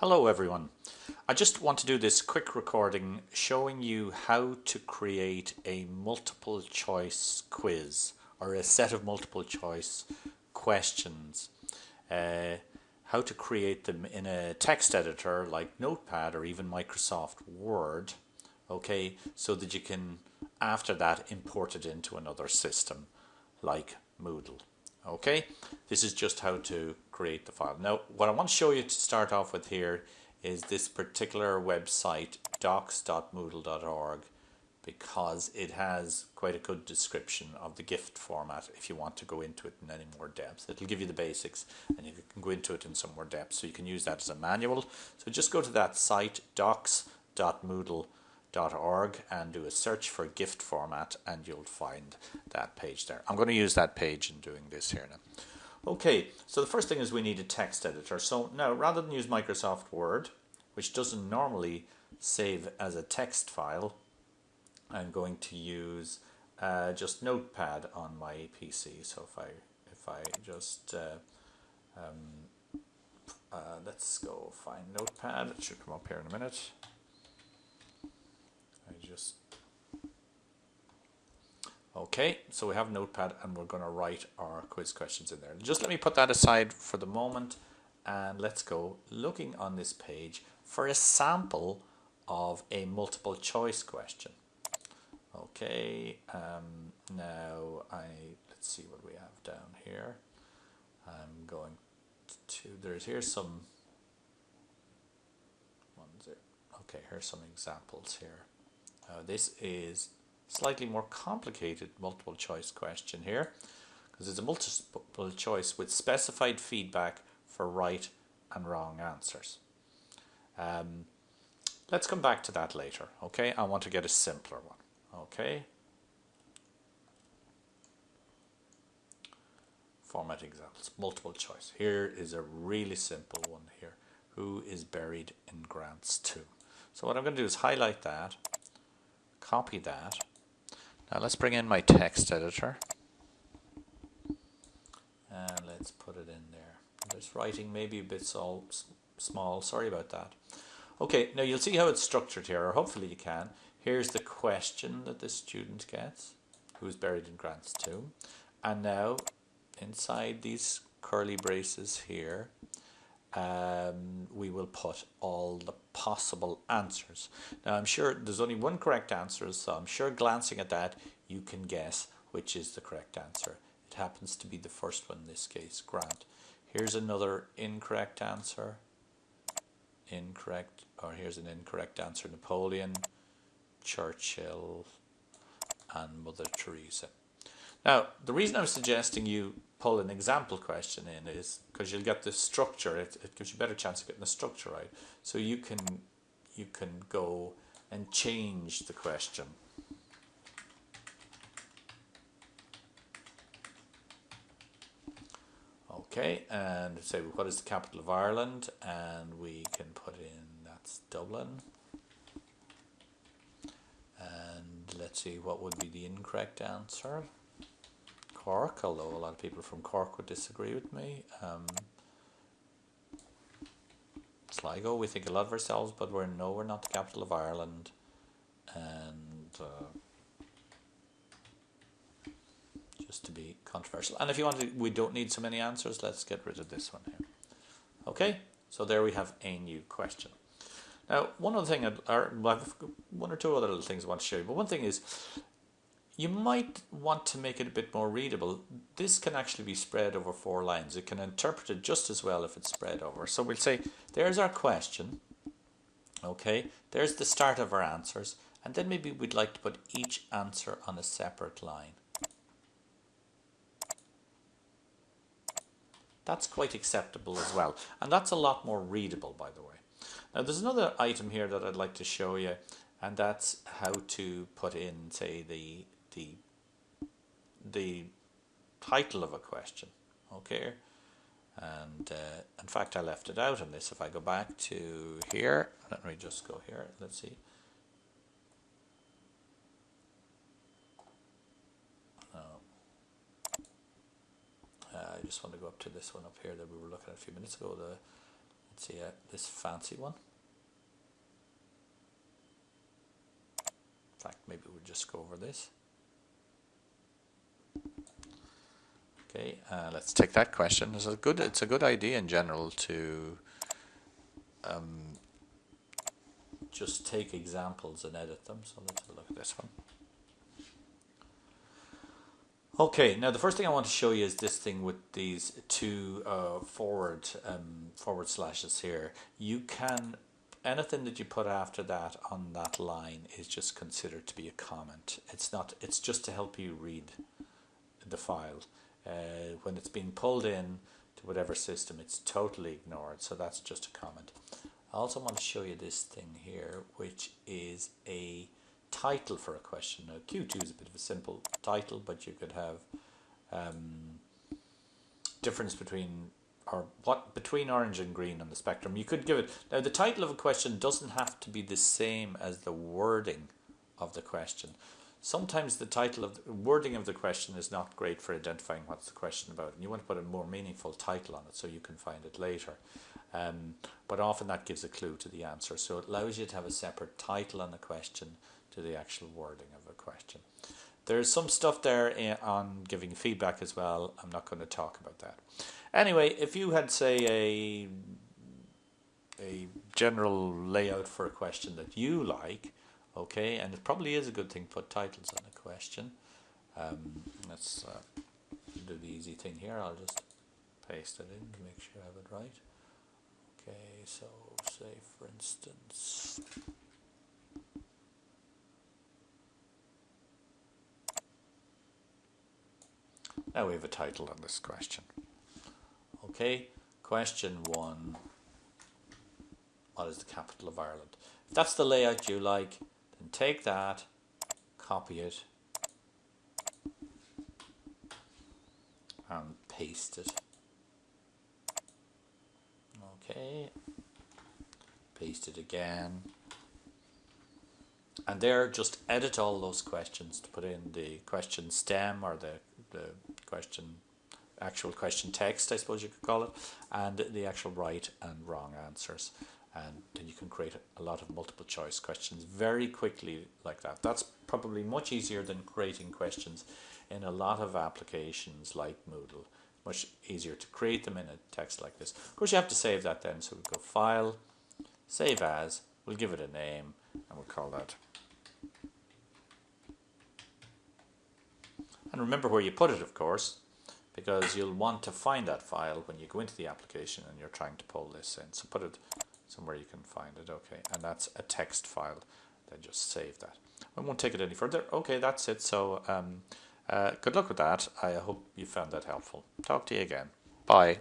Hello everyone. I just want to do this quick recording showing you how to create a multiple choice quiz or a set of multiple choice questions. Uh, how to create them in a text editor like Notepad or even Microsoft Word, okay, so that you can after that import it into another system like Moodle. Okay, this is just how to create the file. Now, what I want to show you to start off with here is this particular website, docs.moodle.org, because it has quite a good description of the gift format if you want to go into it in any more depth. It'll give you the basics and you can go into it in some more depth. So you can use that as a manual. So just go to that site, docs.moodle.org org and do a search for gift format and you'll find that page there. I'm going to use that page in doing this here now. Okay, so the first thing is we need a text editor. So now rather than use Microsoft Word, which doesn't normally save as a text file, I'm going to use uh, just Notepad on my PC. So if I if I just uh, um, uh, let's go find Notepad, it should come up here in a minute Okay, so we have Notepad and we're going to write our quiz questions in there. Just let me put that aside for the moment and let's go looking on this page for a sample of a multiple choice question. Okay, um, now I let's see what we have down here. I'm going to there's here's some ones there. Okay, here's some examples here. Uh, this is slightly more complicated multiple choice question here because it's a multiple choice with specified feedback for right and wrong answers. Um, let's come back to that later, okay? I want to get a simpler one, okay? Format examples, multiple choice. Here is a really simple one here. Who is buried in Grant's tomb? So what I'm going to do is highlight that copy that. Now let's bring in my text editor and let's put it in there. This writing may be a bit so small, sorry about that. Okay, now you'll see how it's structured here, or hopefully you can. Here's the question that the student gets, who's buried in Grant's tomb. And now, inside these curly braces here, um, we will put all the possible answers. Now I'm sure there's only one correct answer, so I'm sure glancing at that you can guess which is the correct answer. It happens to be the first one in this case, Grant. Here's another incorrect answer. Incorrect, or here's an incorrect answer, Napoleon, Churchill, and Mother Teresa. Now, the reason I'm suggesting you pull an example question in is because you'll get the structure. It, it gives you a better chance of getting the structure right. So you can you can go and change the question. Okay, and say what is the capital of Ireland, and we can put in that's Dublin. And let's see what would be the incorrect answer. Cork, although a lot of people from Cork would disagree with me. Um, Sligo, we think a lot of ourselves, but we're no, we're not the capital of Ireland. And uh, just to be controversial. And if you want to, we don't need so many answers, let's get rid of this one here. Okay, so there we have a new question. Now, one other thing, or one or two other little things I want to show you, but one thing is, you might want to make it a bit more readable. This can actually be spread over four lines. It can interpret it just as well if it's spread over. So we'll say, there's our question. Okay, there's the start of our answers. And then maybe we'd like to put each answer on a separate line. That's quite acceptable as well. And that's a lot more readable, by the way. Now, there's another item here that I'd like to show you, and that's how to put in, say, the the the title of a question okay and uh, in fact I left it out in this if I go back to here let me just go here let's see uh, I just want to go up to this one up here that we were looking at a few minutes ago the Let's see uh, this fancy one. In fact, maybe we'll just go over this. Okay, uh, let's take that question. It's a good. It's a good idea in general to um, just take examples and edit them. So let's look at this one. Okay, now the first thing I want to show you is this thing with these two uh, forward um, forward slashes here. You can anything that you put after that on that line is just considered to be a comment. It's not. It's just to help you read the file. Uh, when it's being pulled in to whatever system, it's totally ignored. So that's just a comment. I also want to show you this thing here, which is a title for a question. Now Q2 is a bit of a simple title, but you could have um, difference between or what between orange and green on the spectrum. You could give it now the title of a question doesn't have to be the same as the wording of the question. Sometimes the title of the wording of the question is not great for identifying what's the question about, and you want to put a more meaningful title on it so you can find it later. Um, but often that gives a clue to the answer, so it allows you to have a separate title on the question to the actual wording of a question. There's some stuff there eh, on giving feedback as well. I'm not going to talk about that. Anyway, if you had, say, a a general layout for a question that you like, okay, and it probably is a good thing to put titles on a question. Um, let's uh, do the easy thing here. I'll just paste it in to make sure I have it right. Okay, so say for instance. Now we have a title on this question. Okay, question one. What is the capital of Ireland? If that's the layout you like, then take that, copy it, and paste it. Okay, paste it again. And there, just edit all those questions to put in the question stem or the, the question, actual question text, I suppose you could call it, and the actual right and wrong answers. And then you can create a lot of multiple choice questions very quickly like that. That's probably much easier than creating questions in a lot of applications like Moodle. Much easier to create them in a text like this. Of course, you have to save that then. So we go File, Save As, we'll give it a name, and we'll call that And remember where you put it, of course, because you'll want to find that file when you go into the application and you're trying to pull this in. So put it somewhere you can find it. Okay, and that's a text file. Then just save that. I won't take it any further. Okay, that's it. So um, uh, good luck with that. I hope you found that helpful. Talk to you again. Bye.